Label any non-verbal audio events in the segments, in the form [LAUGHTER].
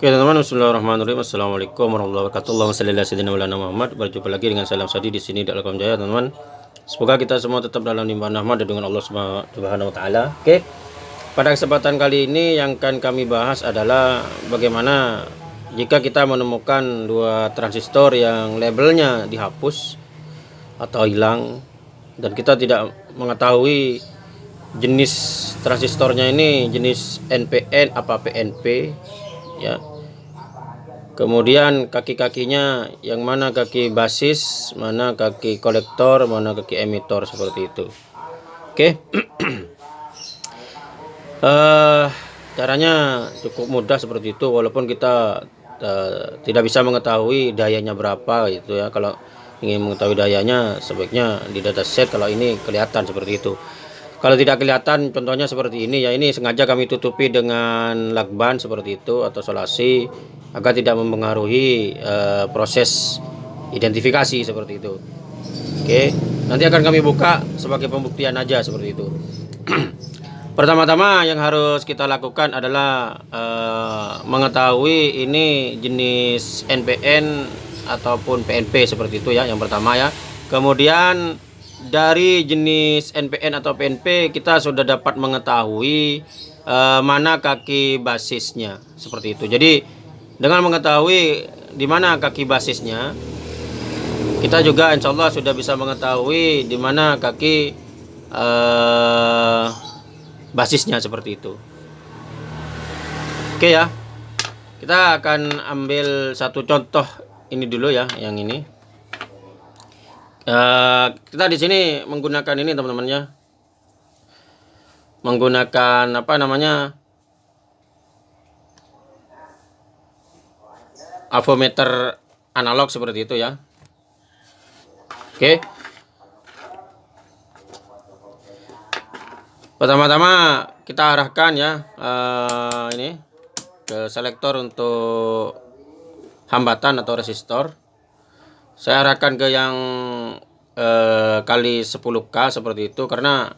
Oke teman-teman, Bismillahirrahmanirrahim. Assalamualaikum warahmatullahi wabarakatuh. Allahumma salli ala sayyidina Maulana Muhammad. Berjumpa lagi dengan salam sadi di sini di Alkom Jaya, teman-teman. Semoga kita semua tetap dalam limpahan rahmat dan dengan Allah Subhanahu wa taala. Oke. Pada kesempatan kali ini yang akan kami bahas adalah bagaimana jika kita menemukan dua transistor yang labelnya dihapus atau hilang dan kita tidak mengetahui jenis transistornya ini jenis NPN apa PNP ya kemudian kaki-kakinya yang mana kaki basis mana kaki kolektor mana kaki emitor seperti itu. Oke. Okay. [CLEARS THROAT] uh, eh, caranya cukup mudah seperti itu walaupun kita uh, tidak bisa mengetahui dayanya berapa gitu ya. Kalau ingin mengetahui dayanya sebaiknya di dataset kalau ini kelihatan seperti itu kalau tidak kelihatan contohnya seperti ini ya ini sengaja kami tutupi dengan lakban seperti itu atau solasi agar tidak mempengaruhi uh, proses identifikasi seperti itu. Oke, nanti akan kami buka sebagai pembuktian aja seperti itu. [CLEARS THROAT] Pertama-tama yang harus kita lakukan adalah uh, mengetahui ini jenis NPN ataupun PNP seperti itu ya yang pertama ya. Kemudian dari jenis NPN atau PNP kita sudah dapat mengetahui uh, mana kaki basisnya seperti itu. Jadi dengan mengetahui di mana kaki basisnya kita juga insya Allah sudah bisa mengetahui di mana kaki uh, basisnya seperti itu. Oke ya. Kita akan ambil satu contoh ini dulu ya, yang ini. Uh, kita di sini menggunakan ini teman-teman ya. Menggunakan apa namanya? Avometer analog seperti itu ya. Oke. Pertama-tama kita arahkan ya uh, ini ke selektor untuk hambatan atau resistor saya arahkan ke yang eh, kali 10k seperti itu karena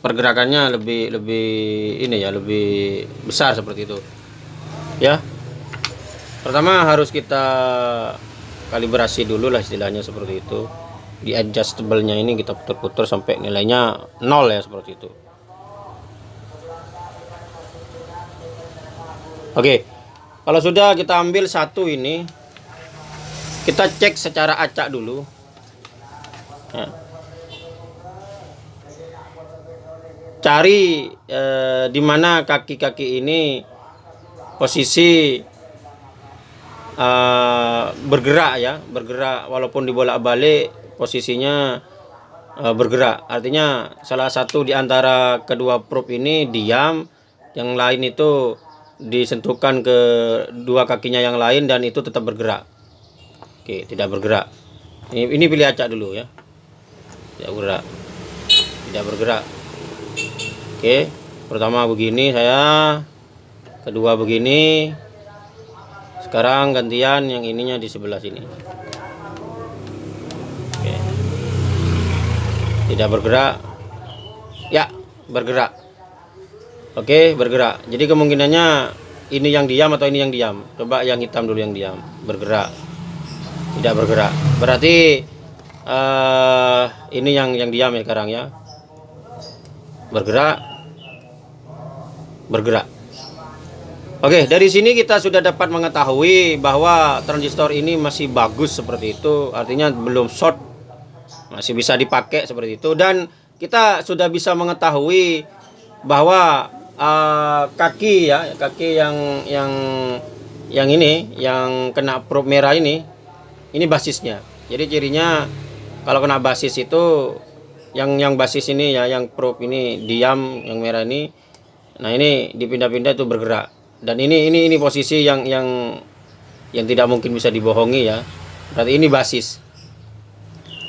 pergerakannya lebih lebih ini ya lebih besar seperti itu. Ya. Pertama harus kita kalibrasi dulu lah istilahnya seperti itu. Di adjustable nya ini kita putar-putar sampai nilainya nol ya seperti itu. Oke. Kalau sudah kita ambil satu ini kita cek secara acak dulu. Ya. cari eh, di mana kaki-kaki ini posisi eh, bergerak ya bergerak. Walaupun dibolak-balik posisinya eh, bergerak. Artinya salah satu di antara kedua probe ini diam yang lain itu disentuhkan ke dua kakinya yang lain dan itu tetap bergerak Oke, tidak bergerak. Ini, ini pilih acak dulu ya. Tidak bergerak. Tidak bergerak. Oke, pertama begini saya. Kedua begini. Sekarang gantian yang ininya di sebelah sini. Oke. Tidak bergerak. Ya, bergerak. Oke, bergerak. Jadi kemungkinannya ini yang diam atau ini yang diam. Coba yang hitam dulu yang diam. Bergerak tidak bergerak. Berarti uh, ini yang yang diam ya sekarang ya. Bergerak. Bergerak. Oke dari sini kita sudah dapat mengetahui bahwa transistor ini masih bagus seperti itu. Artinya belum short. Masih bisa dipakai seperti itu. Dan kita sudah bisa mengetahui bahwa uh, kaki ya kaki yang yang yang ini yang kena probe merah ini ini basisnya. Jadi cirinya kalau kena basis itu yang yang basis ini ya yang probe ini diam yang merah ini nah ini dipindah-pindah itu bergerak. Dan ini ini ini posisi yang yang yang tidak mungkin bisa dibohongi ya. Berarti ini basis.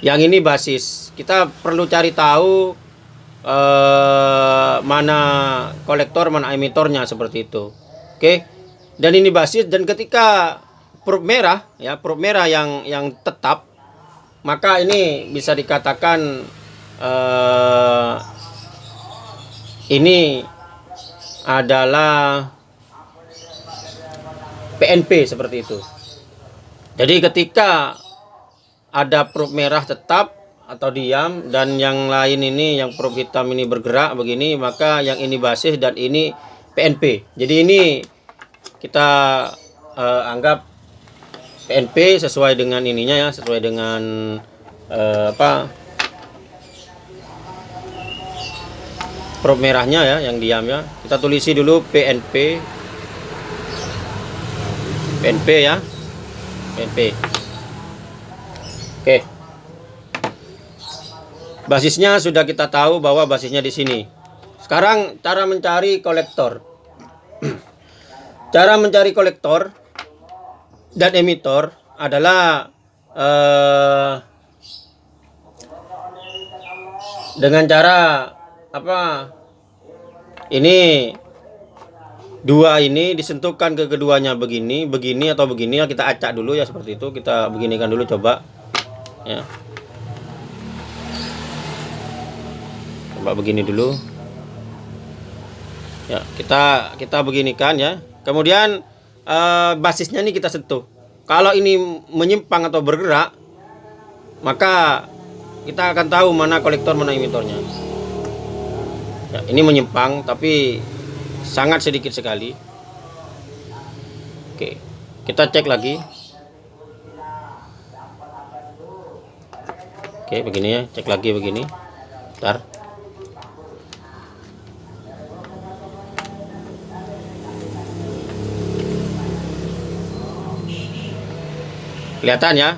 Yang ini basis. Kita perlu cari tahu eh, mana kolektor mana emitornya seperti itu. Oke? Dan ini basis dan ketika probe merah ya probe merah yang yang tetap maka ini bisa dikatakan uh, ini adalah PNP seperti itu. Jadi ketika ada probe merah tetap atau diam dan yang lain ini yang probe hitam ini bergerak begini maka yang ini basis dan ini PNP. Jadi ini kita uh, anggap PNP sesuai dengan ininya ya, sesuai dengan uh, apa probe merahnya ya yang diam ya. Kita tulisi dulu PNP PNP ya. PNP. Oke. Basisnya sudah kita tahu bahwa basisnya di sini. Sekarang cara mencari kolektor. [CLEARS THROAT] cara mencari kolektor dan emitor adalah eh, dengan cara apa? Ini dua ini disentuhkan ke keduanya begini begini atau begini ya kita acak dulu ya seperti itu kita beginikan dulu coba ya coba begini dulu ya kita kita beginikan ya kemudian eh, basisnya ini kita sentuh. Kalau ini menyimpang atau bergerak maka kita akan tahu mana kolektor mana emitornya ya, ini menyimpang tapi sangat sedikit sekali. Oke kita cek lagi. Oke begini ya cek lagi begini. Ntar kelihatan ya?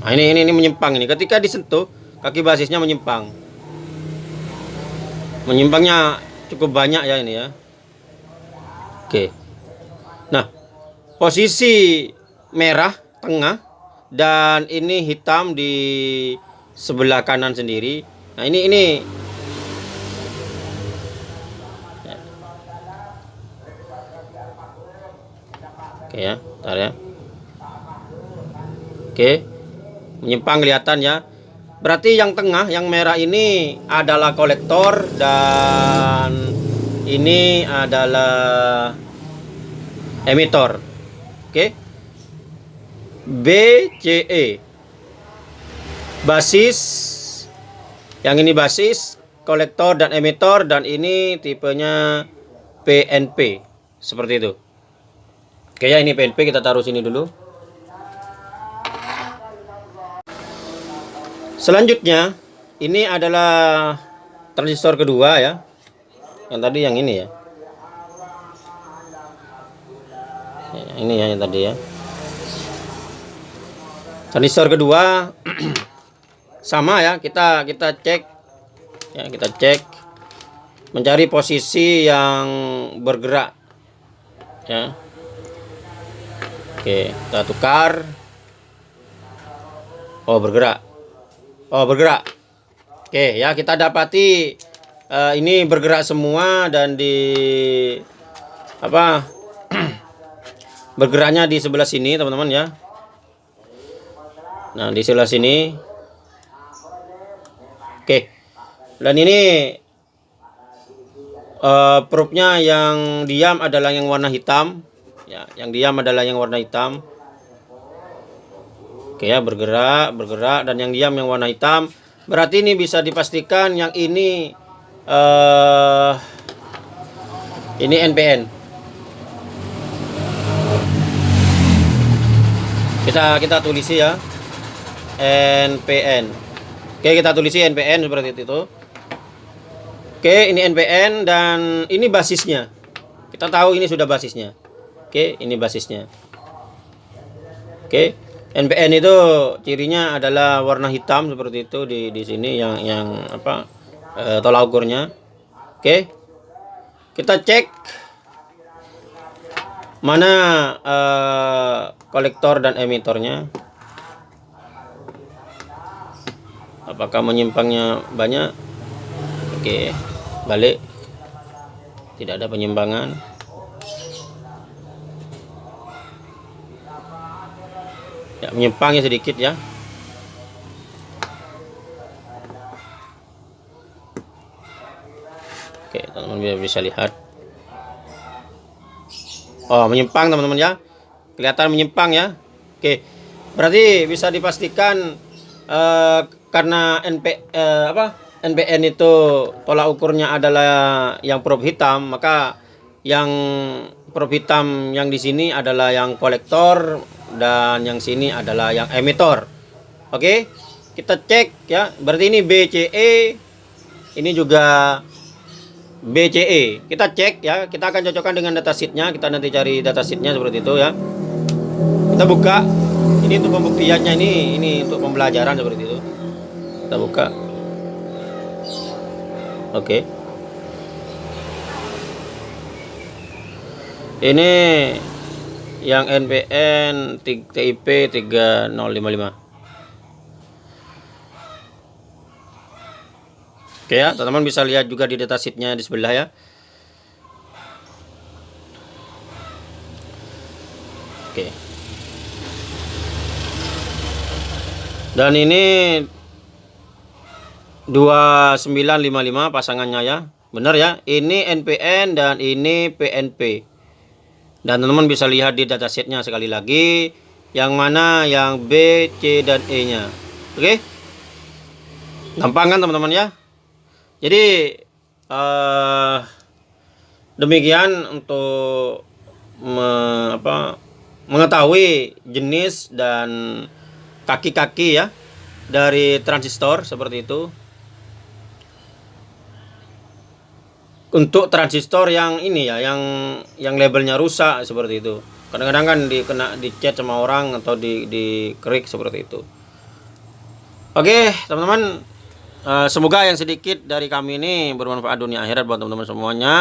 Nah ini ini ini menyimpang ini. Ketika disentuh kaki basisnya menyimpang. Menyimpangnya cukup banyak ya ini ya. Oke. Nah posisi merah tengah dan ini hitam di sebelah kanan sendiri. Nah ini ini ya ntar ya oke menyimpang kelihatan ya Berarti yang tengah, yang merah ini adalah kolektor dan ini adalah emitor. Oke. BCE. Basis yang ini basis, kolektor dan emitor dan ini tipenya PNP. Seperti itu. Oke ya, ini PNP kita taruh sini dulu. Selanjutnya, ini adalah transistor kedua ya. Yang tadi yang ini ya. ya ini ya yang tadi ya. Transistor kedua [CLEARS THROAT] sama ya, kita kita cek ya, kita cek mencari posisi yang bergerak ya. Oke, kita tukar. Oh, bergerak. Oh bergerak. Oke ya kita dapati uh, ini bergerak semua dan di apa [CLEARS THROAT] bergeraknya di sebelah sini teman-teman ya. Nah di sebelah sini. Oke dan ini uh, probe-nya yang diam adalah yang warna hitam. Ya yang diam adalah yang warna hitam. Oke ya bergerak bergerak dan yang diam yang warna hitam. Berarti ini bisa dipastikan yang ini uh, ini NPN kita kita tulisi ya NPN Oke kita tulisi NPN seperti itu. Oke ini NPN dan ini basisnya. Kita tahu ini sudah basisnya Oke ini basisnya Oke NPN itu cirinya adalah warna hitam seperti itu di di sini yang yang apa e, tolak ukurnya. Oke. Kita cek mana e, kolektor dan emitornya. Apakah menyimpangnya banyak? Oke, balik. Tidak ada penyimpangan. Ya menyimpangnya sedikit ya oke teman-teman bisa lihat Oh, menyimpang teman-teman ya. Kelihatan menyimpang ya. Oke. Berarti bisa dipastikan eh, karena NP eh, apa? NPN itu tolak ukurnya adalah yang probe hitam, maka yang probe hitam yang di sini adalah yang kolektor dan yang sini adalah yang emitor. Oke. Kita cek ya. Berarti ini BCE ini juga BCE. Kita cek ya, kita akan cocokkan dengan datasheetnya. Kita nanti cari datasheetnya seperti itu ya. Kita buka. Ini untuk pembuktiannya ini, ini untuk pembelajaran seperti itu. Kita buka. Oke. Ini yang NPN TIP 3055. Oke ya, teman-teman bisa lihat juga di datasheetnya di sebelah ya. Oke. Dan ini 2955 pasangannya ya. Benar ya. Ini NPN dan ini PNP. Dan teman-teman bisa lihat di datasheetnya sekali lagi yang mana yang B, C dan E-nya. Oke. Gampang kan teman-teman ya? Jadi uh, demikian untuk me, apa, mengetahui jenis dan kaki-kaki ya dari transistor seperti itu. Untuk transistor yang ini ya, yang yang labelnya rusak seperti itu. Kadang-kadang kan dikena dicat sama orang atau di di krik seperti itu. Oke, teman-teman, Eh, semoga yang sedikit dari kami ini bermanfaat dunia akhirat buat teman-teman semuanya.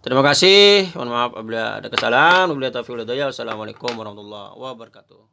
Terima kasih. Mohon maaf apabila ada kesalahan. Wabillahi taufiq Assalamualaikum warahmatullahi wabarakatuh.